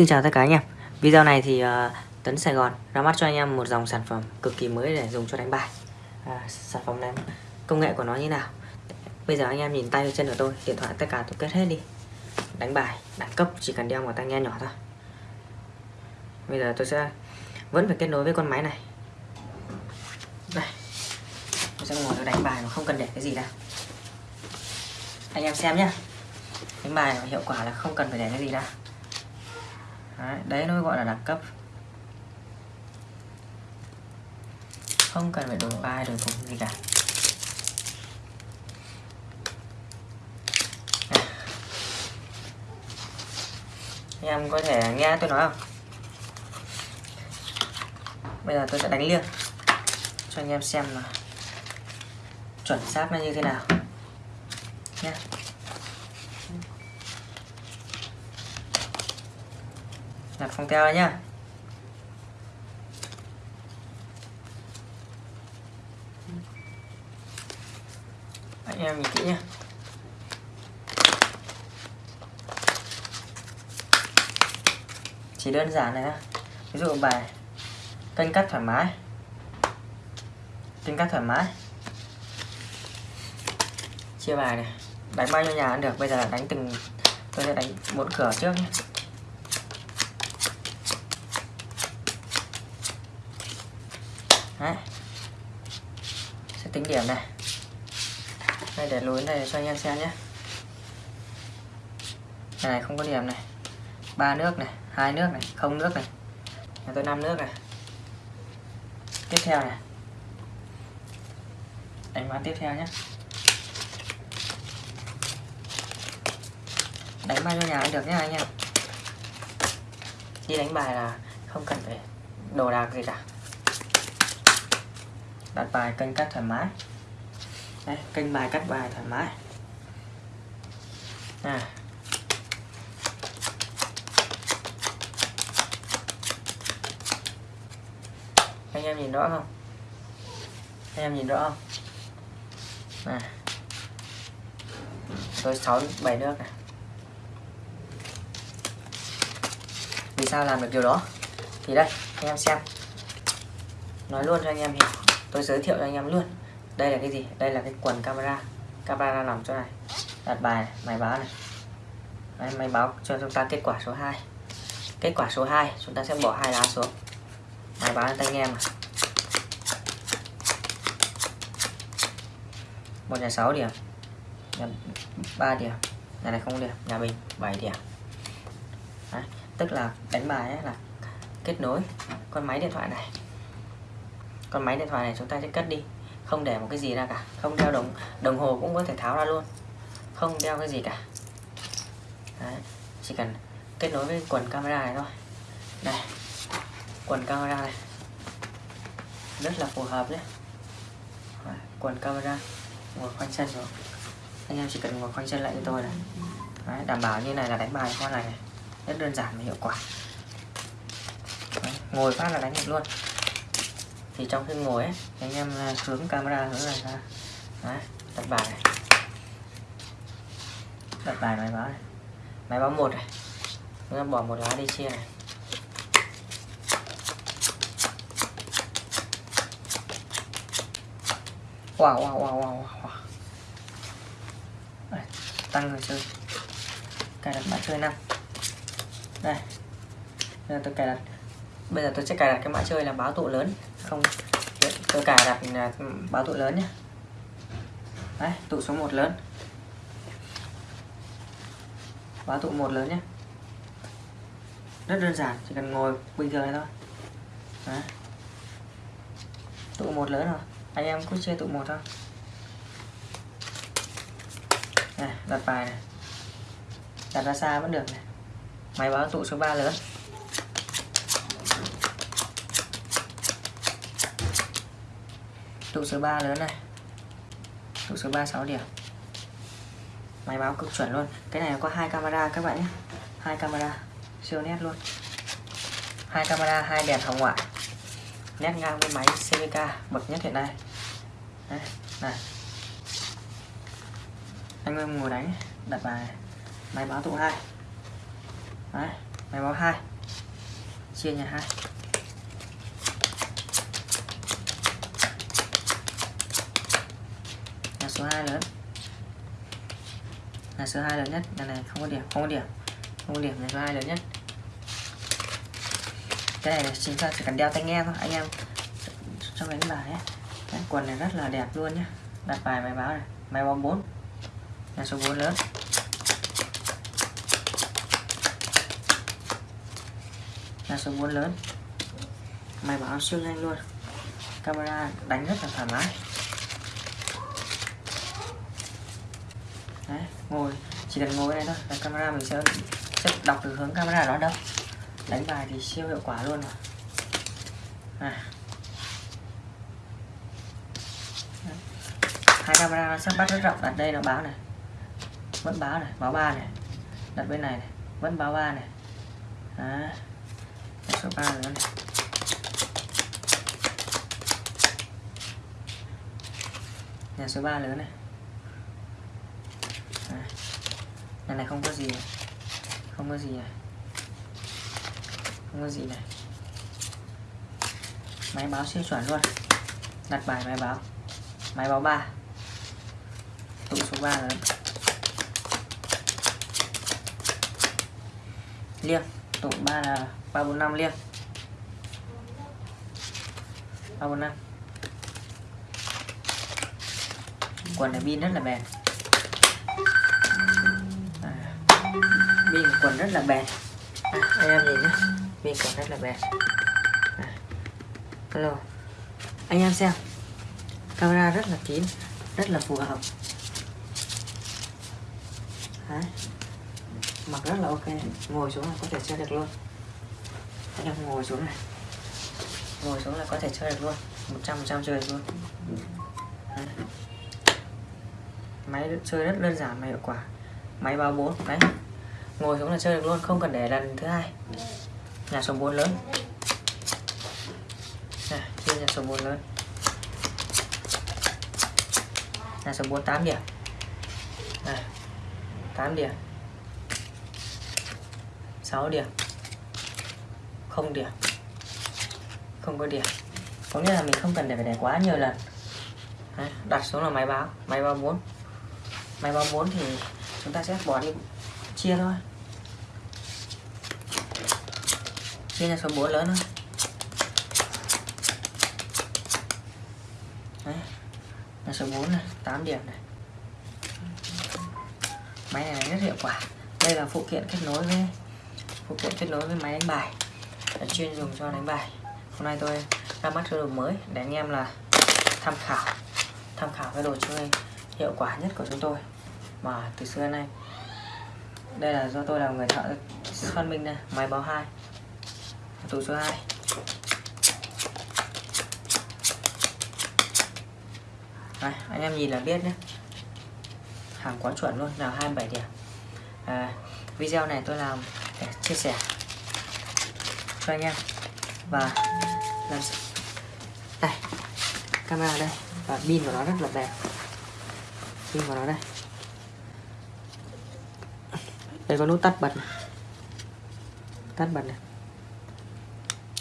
Xin chào tất cả anh em. Video này thì ờ, uh, Tấn Sài Gòn ra mắt cho anh em một dòng sản phẩm cực kỳ mới để dùng cho đánh bài. À, Sản phẩm này công nghệ của nó như nào? Bây giờ anh em nhìn tay chân của tôi Điện thoại tất cả tôi kết hết đi. Đánh bài, đẳng cấp chỉ cần đeo một tai nghe nhỏ thôi. Bây giờ tôi sẽ vẫn phải kết nối với con máy này. Đây. Tôi sẽ ngồi đánh bài mà không cần để cái gì đâu. Anh em xem nhé đánh bài hiệu quả là không cần phải để cái gì đâu đấy, đấy nó gọi là đẳng cấp. Không cần phải đổi bài đổi cục gì cả. Anh em có thể nghe tôi nói không? Bây giờ tôi sẽ đánh liêng cho anh em xem là chuẩn xác nó như thế nào. Nhé đặt phong theo nhá. Anh em nhìn kỹ nhé chỉ đơn giản này ví dụ bài cân cắt thoải mái. Cân cắt thoải mái. Chia bài này. Đánh bao nhiêu nhà ăn được. Bây giờ đánh từng tôi sẽ đánh bốn cửa trước nhé Đấy. sẽ tính điểm này. Đây, để lối này cho anh em xem nhé. Này không có điểm này. Ba nước này, hai nước này, không nước này. Nhà tôi năm nước này. Tiếp theo này. Đánh bán tiếp theo nhé. Đánh bao nhiêu nhà cũng được nhé anh em. Đi đánh bài là không cần phải đồ đạc gì cả đặt bài kênh cắt thoải mái. Đây, kênh bài cắt bài thoải mái. À. anh em nhìn rõ không? Anh em nhìn rõ không? À. tôi sáu bảy nước này. Vì sao làm được điều đó? Thì đây anh em xem. Nói luôn cho anh em hiểu tôi giới thiệu cho anh em luôn. Đây là cái gì? Đây là cái quần camera. Camera nằm chỗ này. Đặt bài này, máy báo này. Đấy, máy báo cho chúng ta kết quả số 2 kết quả số 2 chúng ta sẽ bỏ hai lá xuống. Máy báo tay nghe mà một nhà 6 điểm. Nhà 3 điểm. Nhà này không điểm. Nhà bình 7 điểm. Đấy, tức là đánh bài ấy là kết nối con máy điện thoại này con máy điện thoại này chúng ta sẽ cất đi không để một cái gì ra cả không đeo đồng đồng hồ cũng có thể tháo ra luôn không đeo cái gì cả Đấy. chỉ cần kết nối với quần camera này thôi đây quần camera này rất là phù hợp Đấy. quần camera ngồi khoanh chân rồi anh em chỉ cần ngồi khoanh chân lại cho tôi này Đấy. đảm bảo như này là đánh bài con này, này rất đơn giản và hiệu quả Đấy. ngồi phát là đánh được luôn thì trong khi ngồi ấy anh em à, hướng camera hướng này ra Đấy, đặt bài này. Đặt bài máy báo này. Máy báo một này. Chúng ta bỏ một lá đi chia này. Wow wow wow wow, wow. Đây, tăng người chơi. Cài đặt mã chơi năm. Đây. Bây giờ tôi cài đặt. Bây giờ tôi sẽ cài đặt cái mã chơi là báo tụ lớn không? Tôi cài đặt là báo tụ lớn nhé. Đấy, tụ số 1 lớn. Báo tụ một lớn nhé. Rất đơn giản, chỉ cần ngồi bình thường này thôi. Đấy. tụ một lớn rồi. Anh em cứ chơi tụ một thôi. Này, đặt bài này. Đặt ra xa vẫn được này. Máy báo tụ số 3 lớn. Tụ số 3 lớn này. Tụ số 3 6 điểm. Máy báo cực chuẩn luôn. Cái này có hai camera các bạn nhé. Hai camera. Siêu nét luôn. Hai camera hai đèn hồng ngoại. Nét ngang với máy CVK bậc nhất hiện nay. Đấy, này. Anh em ngồi đánh đặt bài. Máy báo tụ hai. Đấy, máy báo hai. Chia nhà hai. Số 2 lớn. Nhà số 2 lớn nhất. Nhà này không có điểm không có điểm. Không có điểm nhà số 2 lớn nhất. Cái này chúng ta chỉ cần đeo tai nghe thôi. Anh em trong đánh bài ấy. Đấy, quần này rất là đẹp luôn nhé đặt bài máy báo này. Máy báo 4 nhà số 4 lớn. Nhà số 4 lớn. Máy báo siêu nhanh luôn. Camera đánh rất là thoải mái. Đấy, ngồi chỉ cần ngồi đây thôi là camera mình sẽ, sẽ đọc từ hướng camera đó đâu. Đánh bài thì siêu hiệu quả luôn rồi. À. hai camera nó sắp bắt rất rộng. Đặt đây nó báo này. Vẫn báo này báo ba này. Đặt bên này, này vẫn báo ba này. À. số ba nữa này. Nhà số 3 lớn này à này này, không có gì này. không có gì này. Không có gì này. Máy báo siêu chuẩn luôn. Đặt bài máy báo. Máy báo 3 tụ số 3 rồi. Liêng. Tụ 3 là 345 liêng. 345 quần này pin rất là bền à, miên quần rất là bền à, anh em nhìn nhé miên quần rất là bền à, hello anh em xem. Camera rất là kín rất là phù hợp. Đấy. mặc rất là ok. Ngồi xuống là có thể chơi được luôn. Anh em ngồi xuống này. Ngồi xuống là có thể chơi được luôn. 100% chơi được luôn. Đấy. Máy chơi rất đơn giản và hiệu quả. Máy báo 4 đấy ngồi xuống là chơi được luôn không cần để lần thứ hai. Nhà số 4 lớn. Này chia nhà số 4 lớn. Nhà số 4 8 điểm. Này 8 điểm. 6 điểm. Không điểm. Không có điểm. Có nghĩa là mình không cần để phải để quá nhiều lần. Đấy, đặt xuống là máy báo. Máy báo 4 máy báo 4 thì chúng ta sẽ bỏ đi chia thôi. Chia ra số búa lớn thôi Đấy. là số 4 này 8 điểm này. Máy này rất hiệu quả. Đây là phụ kiện kết nối với, phụ kiện kết nối với máy đánh bài. Là chuyên dùng cho đánh bài. Hôm nay tôi ra mắt cái đồ mới để anh em là tham khảo. Tham khảo cái đồ chơi hiệu quả nhất của chúng tôi. Mà từ xưa nay đây là do tôi là người thợ phát minh đây máy báo hai. Tủ số 2 Đây, anh em nhìn là biết nhé. Hàng quá chuẩn luôn nào 27 điểm. À, video này tôi làm để chia sẻ cho anh em. Và làm đây camera đây. Và pin của nó rất là đẹp. Pin của nó đây đây có nút tắt bật này. tắt bật này.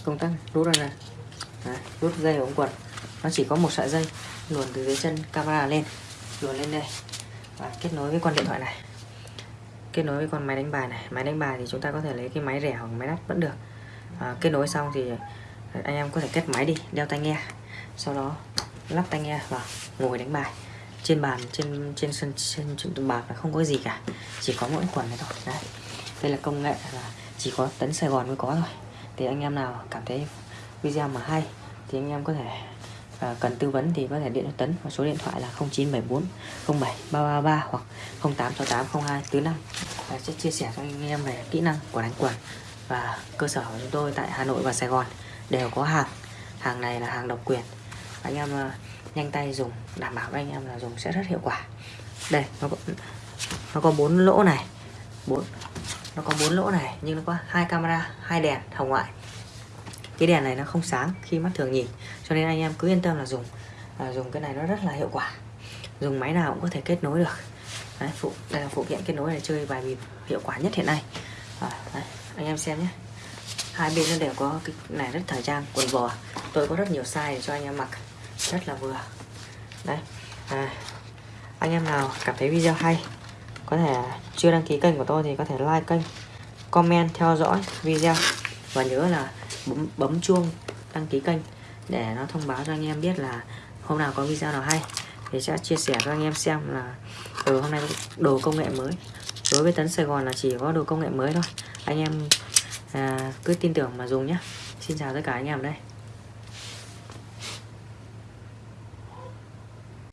Công tắc rút ra này Đấy, rút dây ống quần nó chỉ có một sợi dây luồn từ dưới chân camera lên luồn lên đây. Và kết nối với con điện thoại này. Kết nối với con máy đánh bài này. Máy đánh bài thì chúng ta có thể lấy cái máy rẻ hoặc máy đắt vẫn được. À, kết nối xong thì anh em có thể kết máy đi đeo tai nghe. Sau đó lắp tai nghe vào ngồi đánh bài trên bàn trên trên sân trên, trên bạc là không có gì cả. Chỉ có mỗi quần này thôi. Đấy. Đây là công nghệ là chỉ có tấn Sài Gòn mới có thôi. Thì anh em nào cảm thấy video mà hay thì anh em có thể à, cần tư vấn thì có thể điện cho Tấn và số điện thoại là 0974 07 333 hoặc 0868 02 45 và sẽ chia sẻ cho anh em về kỹ năng của đánh quần. Và cơ sở của chúng tôi tại Hà Nội và Sài Gòn đều có hàng. Hàng này là hàng độc quyền. Anh em à, nhanh tay dùng đảm bảo anh em là dùng sẽ rất hiệu quả. Đây nó có, nó có bốn lỗ này. Bốn nó có bốn lỗ này nhưng nó có hai camera hai đèn hồng ngoại. Cái đèn này nó không sáng khi mắt thường nhìn cho nên anh em cứ yên tâm là dùng. À, dùng cái này nó rất là hiệu quả. Dùng máy nào cũng có thể kết nối được. Đấy, phụ đây là phụ kiện kết nối để chơi bài bịp hiệu quả nhất hiện nay. À, đấy, anh em xem nhé. Hai bên nó đều có cái này rất thời trang quần bò. Tôi có rất nhiều size để cho anh em mặc rất là vừa. Đấy à, anh em nào cảm thấy video hay có thể chưa đăng ký kênh của tôi thì có thể like kênh comment theo dõi video. Và nhớ là bấm, bấm chuông đăng ký kênh để nó thông báo cho anh em biết là hôm nào có video nào hay. Thì sẽ chia sẻ cho anh em xem là từ hôm nay đồ công nghệ mới. Đối với tấn Sài Gòn là chỉ có đồ công nghệ mới thôi. Anh em à, cứ tin tưởng mà dùng nhé Xin chào tất cả anh em đây.